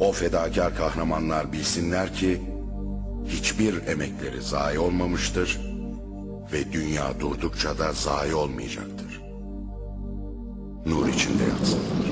O fedakar kahramanlar bilsinler ki hiçbir emekleri zayi olmamıştır ve dünya durdukça da zayi olmayacaktır. Nur içinde yatsınlar.